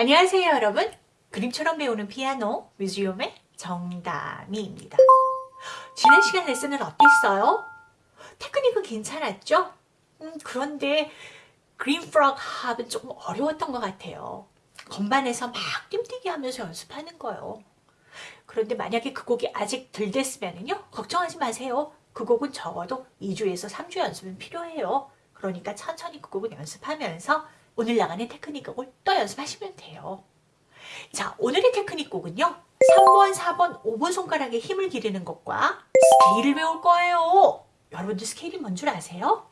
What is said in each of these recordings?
안녕하세요 여러분. 그림처럼 배우는 피아노 뮤지엄의 정다미입니다. 지난 시간 레슨은 어땠어요? 테크닉은 괜찮았죠? 음, 그런데 그린 프록 합은 조금 어려웠던 것 같아요. 건반에서 막 뜀뛰기 하면서 연습하는 거예요. 그런데 만약에 그 곡이 아직 덜 됐으면요 걱정하지 마세요. 그 곡은 적어도 2주에서 3주 연습은 필요해요. 그러니까 천천히 그 곡은 연습하면서 오늘 나가는 테크닉 곡을 또 연습하시면 돼요. 자, 오늘의 테크닉 곡은요. 3번, 4번, 5번 손가락에 힘을 기르는 것과 스케일을 배울 거예요. 여러분들 스케일이 뭔 줄 아세요?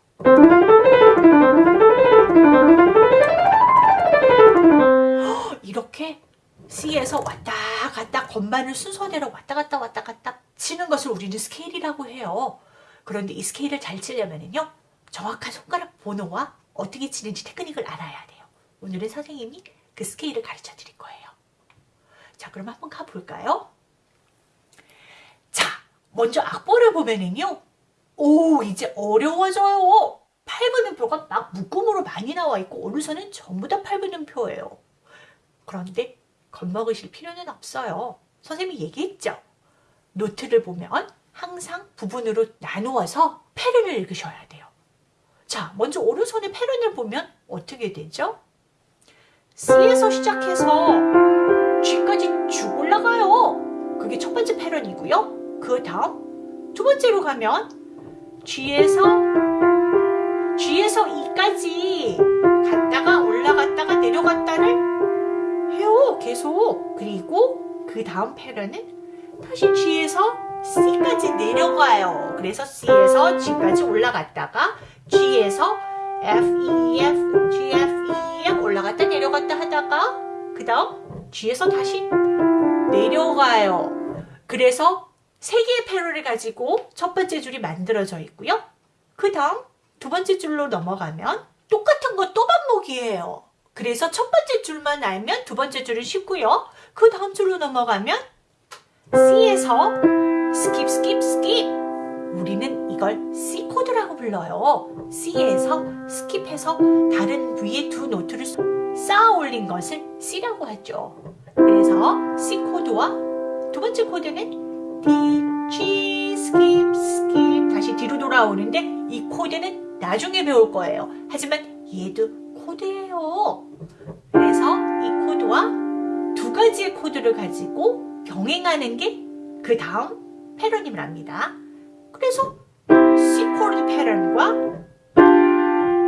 이렇게 C에서 왔다 갔다 건반을 순서대로 왔다 갔다 왔다 갔다 치는 것을 우리는 스케일이라고 해요. 그런데 이 스케일을 잘 치려면요. 정확한 손가락 번호와 어떻게 치는지 테크닉을 알아야 돼요. 오늘은 선생님이 그 스케일을 가르쳐 드릴 거예요. 자, 그럼 한번 가볼까요? 자, 먼저 악보를 보면은요. 오, 이제 어려워져요. 8분음표가 막 묶음으로 많이 나와 있고 오른손은 전부 다 8분음표예요. 그런데 겁먹으실 필요는 없어요. 선생님이 얘기했죠. 노트를 보면 항상 부분으로 나누어서 패를 읽으셔야 돼요. 자, 먼저 오른손의 패런을 보면 어떻게 되죠? C에서 시작해서 G까지 쭉 올라가요. 그게 첫 번째 패런이고요. 그 다음 두 번째로 가면 G에서 G에서 E까지 갔다가 올라갔다가 내려갔다를 해요. 계속. 그리고 그 다음 패런은 다시 G에서 C까지 내려가요. 그래서 C에서 G까지 올라갔다가 G에서 F, E, F, G, F, E, F 올라갔다 내려갔다 하다가 그 다음 G에서 다시 내려가요. 그래서 세 개의 패러를 가지고 첫 번째 줄이 만들어져 있고요. 그 다음 두 번째 줄로 넘어가면 똑같은 거 또 반복이에요. 그래서 첫 번째 줄만 알면 두 번째 줄은 쉽고요. 그 다음 줄로 넘어가면 C에서 skip skip skip 우리는 이걸 C 코드라고 불러요. C에서 skip해서 다른 위에 두 note를 쌓아 올린 것을 C라고 하죠. 그래서 C 코드와 두 번째 코드는 D, G, skip, skip 다시 뒤로 돌아오는데 이 코드는 나중에 배울 거예요. 하지만 얘도 코드예요. 그래서 이 코드와 두 가지의 코드를 가지고 병행하는 게 그 다음 패턴임을 합니다. 그래서 C 코드 패턴과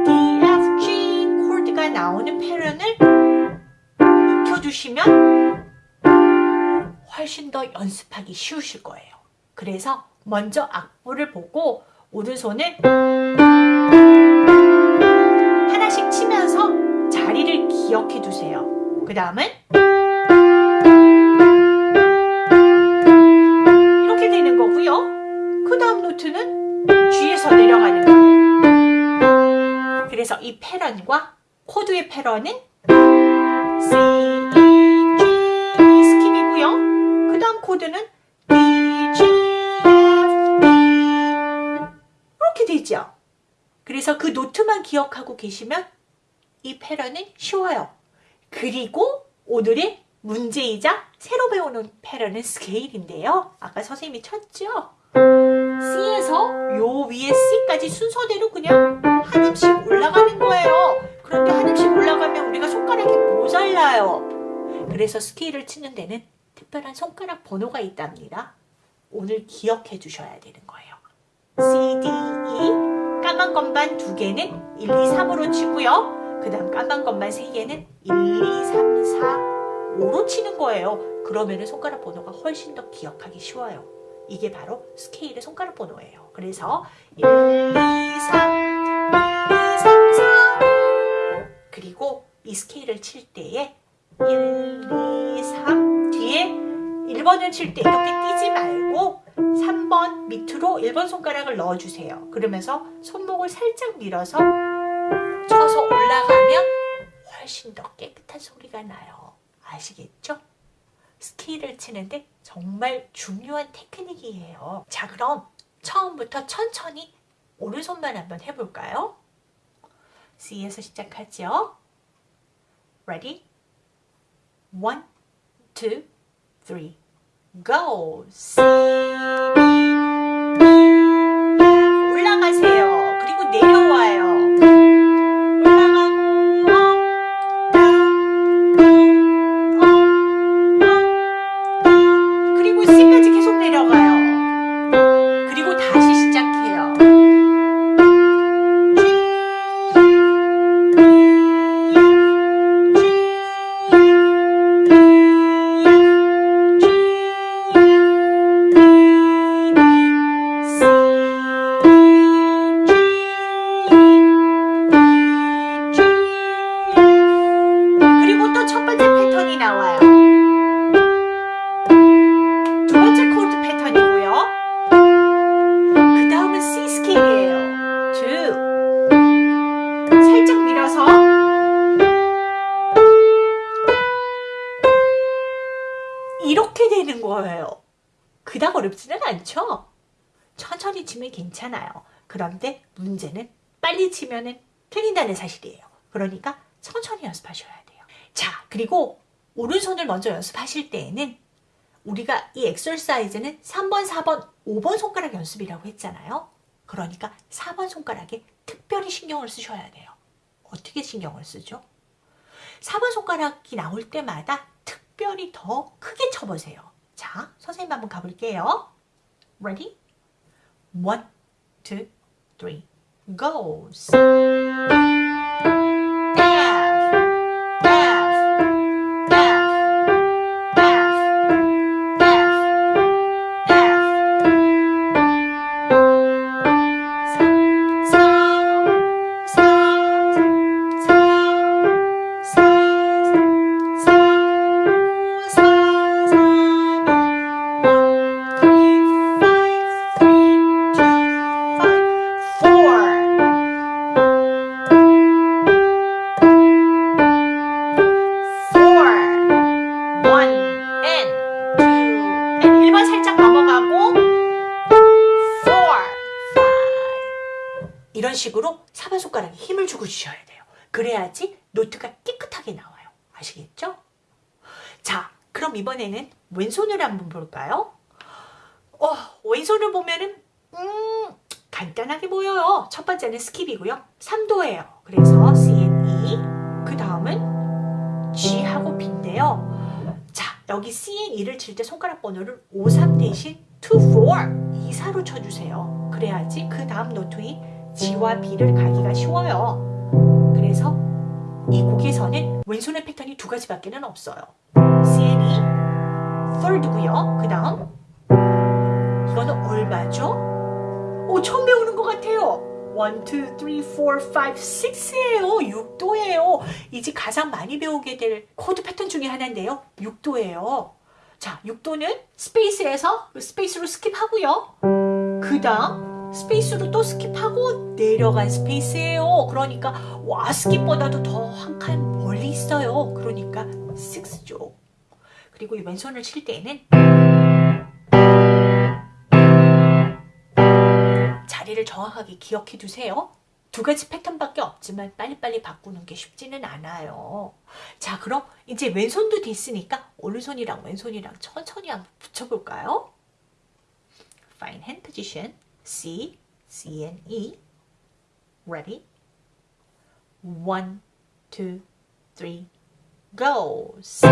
D, F, G 코드가 나오는 패턴을 익혀두시면 훨씬 더 연습하기 쉬우실 거예요. 그래서 먼저 악보를 보고 오른손을 하나씩 치면서 자리를 기억해 두세요. 그 다음은 그래서 이 패턴과 코드의 패턴은 C, E, G skip이고요. 그 다음 코드는 D, G, F, D 이렇게 되죠. 그래서 그 노트만 기억하고 계시면 이 패런은 쉬워요. 그리고 오늘의 문제이자 새로 배우는 패런은 스케일인데요. 아까 선생님이 쳤죠? C에서 요 위에 C까지 순서대로 그냥 한 음씩 올라가는 거예요. 그런데 한 음씩 올라가면 우리가 손가락이 모자라요. 그래서 스케일을 치는 데는 특별한 손가락 번호가 있답니다. 오늘 기억해 두셔야 되는 거예요. C, D, E 까만 건반 두 개는 1, 2, 3으로 치고요. 그 다음 까만 건반 세 개는 1, 2, 3, 4, 5로 치는 거예요. 그러면 손가락 번호가 훨씬 더 기억하기 쉬워요. 이게 바로 스케일의 손가락 번호예요. 그래서 1, 2, 3, 1, 2, 3, 4 그리고 이 스케일을 칠 때에 1, 2, 3 뒤에 1번을 칠 때 이렇게 뛰지 말고 3번 밑으로 1번 손가락을 넣어주세요. 그러면서 손목을 살짝 밀어서 쳐서 올라가면 훨씬 더 깨끗한 소리가 나요. 아시겠죠? 스케일을 치는데 정말 중요한 테크닉이에요. 자 그럼 처음부터 천천히 오른손만 한번 해볼까요? C에서 시작하죠. Ready? One, two, three, go. 괜찮아요. 그런데 문제는 빨리 치면은 틀린다는 사실이에요. 그러니까 천천히 연습하셔야 돼요. 자, 그리고 오른손을 먼저 연습하실 때에는 우리가 이 엑설사이즈는 3번, 4번, 5번 손가락 연습이라고 했잖아요. 그러니까 4번 손가락에 특별히 신경을 쓰셔야 돼요. 어떻게 신경을 쓰죠? 4번 손가락이 나올 때마다 특별히 더 크게 쳐보세요. 자, 선생님 한번 가볼게요. Ready? One, two, three, go. 주셔야 돼요. 그래야지 note가 깨끗하게 나와요. 아시겠죠? 자, 그럼 이번에는 왼손을 한번 볼까요? 어, 왼손을 보면은 음, 간단하게 보여요. 첫 번째는 skip이고요. 3도예요. 그래서 C and E. 그 다음은 G하고 B인데요. 자, 여기 C and E를 칠 때 손가락 번호를 5, 3 대신 2, 4, 2사로 쳐주세요. 그래야지 그 다음 note이 G와 B를 가기가 쉬워요. 그래서 이 곡에서는 왼손의 패턴이 두 가지밖에 는 없어요. C E, third고요. 그 다음 이거는 얼마죠? 오, 처음 배우는 것 같아요. 1, 2, 3, 4, 5, 6이에요. 6도예요. 이제 가장 많이 배우게 될 코드 패턴 중에 하나인데요. 6도예요. 자, 6도는 space에서 space로 skip하고요. 그 다음 space로 또 skip하고 내려간 space예요. 그러니까 와 스킵보다도 더 한 칸 멀리 있어요. 그러니까 6죠. 그리고 이 왼손을 칠 때는 자리를 정확하게 기억해 두세요. 두 가지 패턴밖에 없지만 빨리빨리 바꾸는 게 쉽지는 않아요. 자, 그럼 이제 왼손도 됐으니까 오른손이랑 왼손이랑 천천히 한번 붙여볼까요? Fine hand position. C, C and E. Ready? One, two, three, go. C,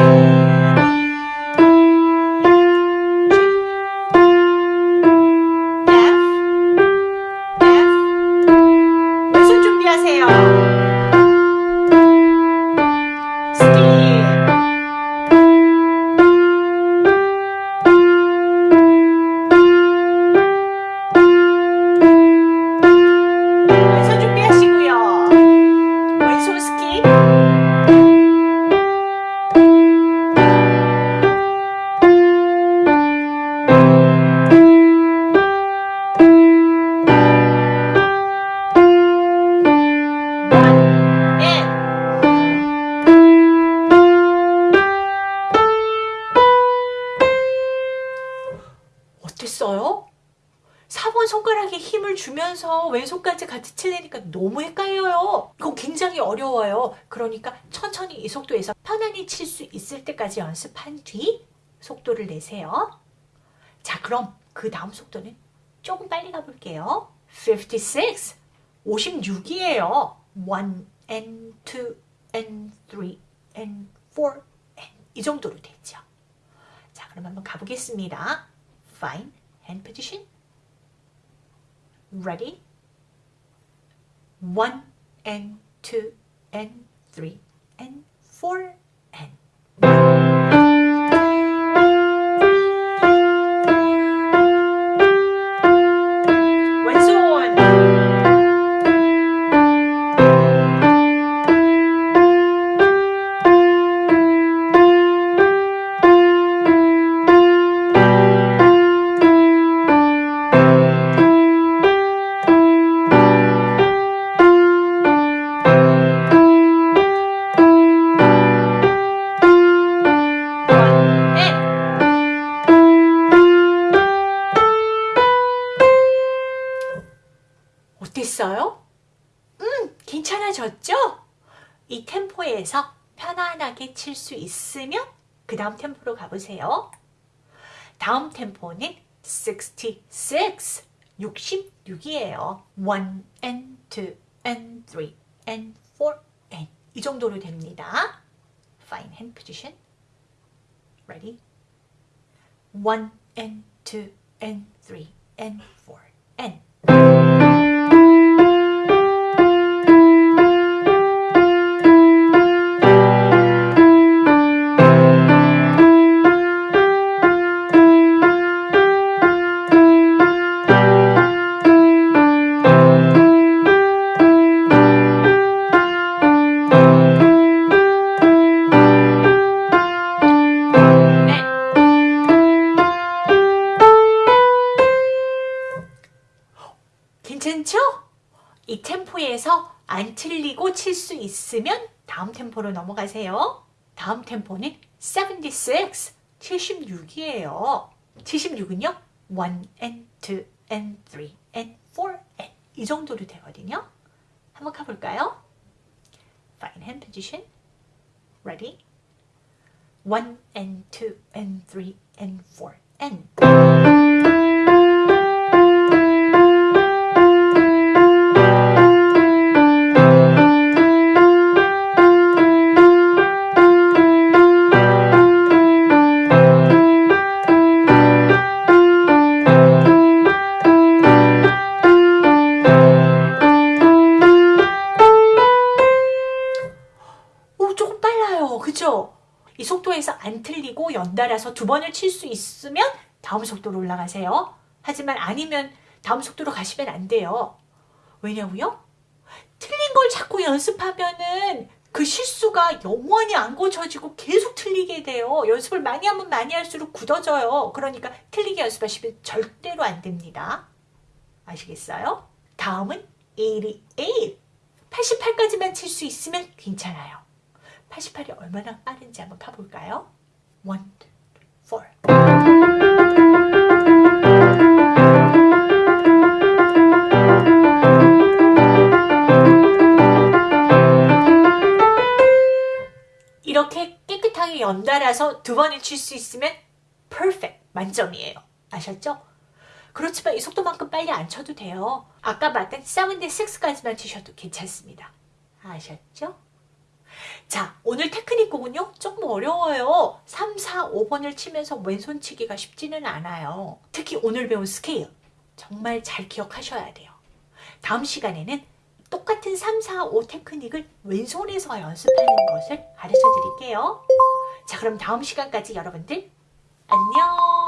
같이 치려니까 너무 헷갈려요. 이거 굉장히 어려워요. 그러니까 천천히 이 속도에서 편안히 칠 수 있을 때까지 연습한 뒤 속도를 내세요. 자, 그럼 그 다음 속도는 조금 빨리 가볼게요. 56, 56이에요. 1 and 2 and 3 and 4 and 이 정도로 되죠. 자, 그럼 한번 가보겠습니다. Fine hand position. Ready? 1 and 2 and 3 and 4 and 템포에서 편안하게 칠 수 있으면 그 다음 템포로 가보세요. 다음 템포는 66, 66이에요. 1 and 2 and 3 and 4 and 이 정도로 됩니다. Fine hand position. Ready? 1 and 2 and 3 and 4 and 있으면 다음 템포로 넘어가세요. 다음 템포는 76, 76이에요. 76은요. 1 and 2 and 3 and 4 and 이 정도로 되거든요. 한번 가볼까요? Fine hand position. Ready? 1 and 2 and 3 and 4 and 연달아서 두 번을 칠 수 있으면 다음 속도로 올라가세요. 하지만 아니면 다음 속도로 가시면 안 돼요. 왜냐고요? 틀린 걸 자꾸 연습하면은 그 실수가 영원히 안 고쳐지고 계속 틀리게 돼요. 연습을 많이 하면 많이 할수록 굳어져요. 그러니까 틀리게 연습하시면 절대로 안 됩니다. 아시겠어요? 다음은 88. 88까지만 칠 수 있으면 괜찮아요. 88이 얼마나 빠른지 한번 가볼까요? 1, 2, 3, 4 이렇게 깨끗하게 연달아서 두 번을 칠 수 있으면 perfect 만점이에요. 아셨죠? 그렇지만 이 속도만큼 빨리 안 쳐도 돼요. 아까 봤던 76까지만 치셔도 괜찮습니다. 아셨죠? 자, 오늘 테크닉 곡은요, 조금 어려워요. 3, 4, 5번을 치면서 왼손 치기가 쉽지는 않아요. 특히 오늘 배운 스케일. 정말 잘 기억하셔야 돼요. 다음 시간에는 똑같은 3, 4, 5 테크닉을 왼손에서 연습하는 것을 가르쳐 드릴게요. 자, 그럼 다음 시간까지 여러분들 안녕!